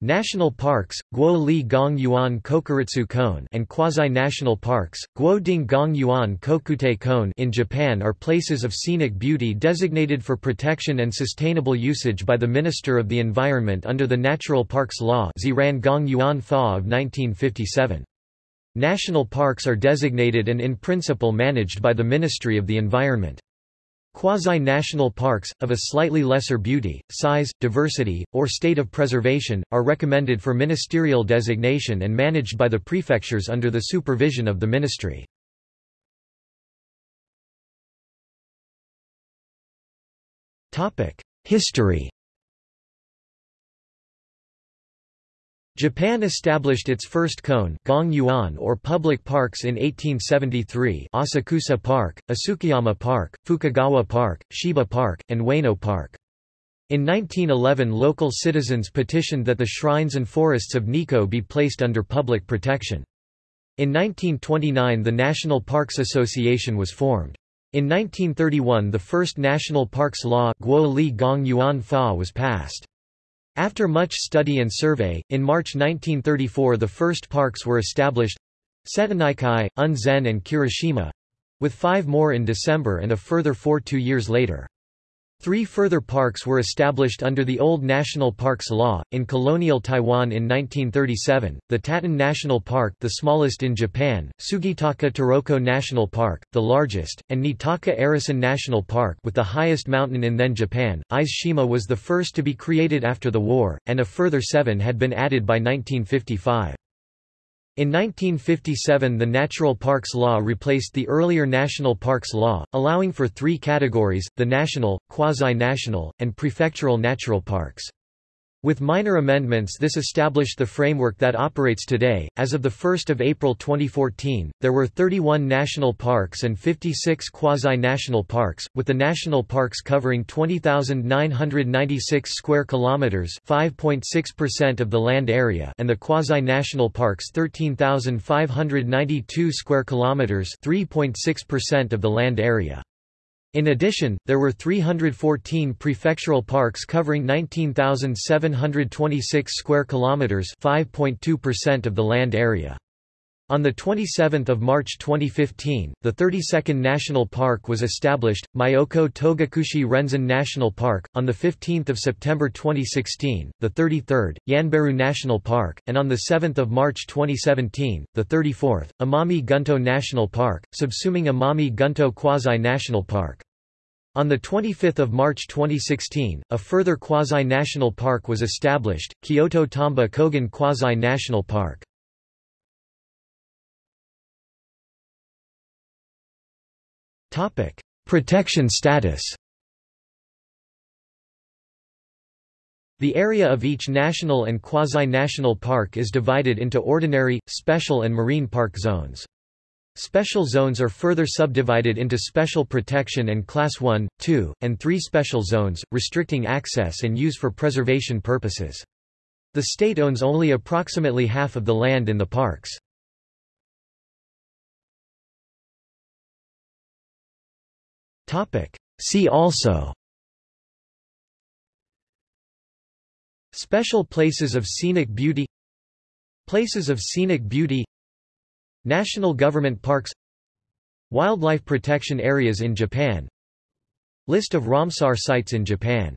National parks, Guo Li Gong Yuan Kokuritsu Kōen and quasi-national parks, Guo Ding Gong Yuan Kokutei Kōen in Japan are places of scenic beauty designated for protection and sustainable usage by the Minister of the Environment under the Natural Parks Law Ziran Gong Yuan Fa of 1957. National parks are designated and in principle managed by the Ministry of the Environment. Quasi-national parks, of a slightly lesser beauty, size, diversity, or state of preservation, are recommended for ministerial designation and managed by the prefectures under the supervision of the ministry. History Japan established its first kone gong yuan or public parks in 1873 Asakusa Park, Asukayama Park, Fukagawa Park, Shiba Park, and Ueno Park. In 1911 local citizens petitioned that the shrines and forests of Nikko be placed under public protection. In 1929 the National Parks Association was formed. In 1931 the first National Parks Law Guo Li Gong Yuan Fa was passed. After much study and survey, in March 1934 the first parks were established Setonaikai, Unzen and Kirishima—with five more in December and a further four two years later. Three further parks were established under the old National Parks Law, in colonial Taiwan in 1937, the Tatton National Park the smallest in Japan, Tsugitaka Taroko National Park, the largest, and Niitaka Arisan National Park with the highest mountain in then Japan. Ise Shima was the first to be created after the war, and a further seven had been added by 1955. In 1957 the Natural Parks Law replaced the earlier National Parks Law, allowing for three categories, the national, quasi-national, and prefectural natural parks. With minor amendments this established the framework that operates today. As of 1 April 2014, there were 31 national parks and 56 quasi-national parks, with the national parks covering 20,996 square kilometers, 5.6% of the land area, and the quasi-national parks 13,592 square kilometers, 3.6% of the land area. In addition, there were 314 prefectural parks covering 19,726 square kilometers, 5.2% of the land area. On 27 March 2015, the 32nd National Park was established, Myoko Togakushi Renzan National Park, on 15 September 2016, the 33rd, Yanbaru National Park, and on 7 March 2017, the 34th, Amami Gunto National Park, subsuming Amami Gunto Quasi-National Park. On 25 March 2016, a further quasi-national park was established, Kyoto Tamba Kogen Quasi-National Park. Topic: Protection status. The area of each national and quasi-national park is divided into ordinary, special and marine park zones. Special zones are further subdivided into special protection and class 1, 2, and 3 special zones, restricting access and use for preservation purposes. The state owns only approximately half of the land in the parks. Topic. See also. Special places of scenic beauty. Places of scenic beauty. National government parks. Wildlife protection areas in Japan. List of Ramsar sites in Japan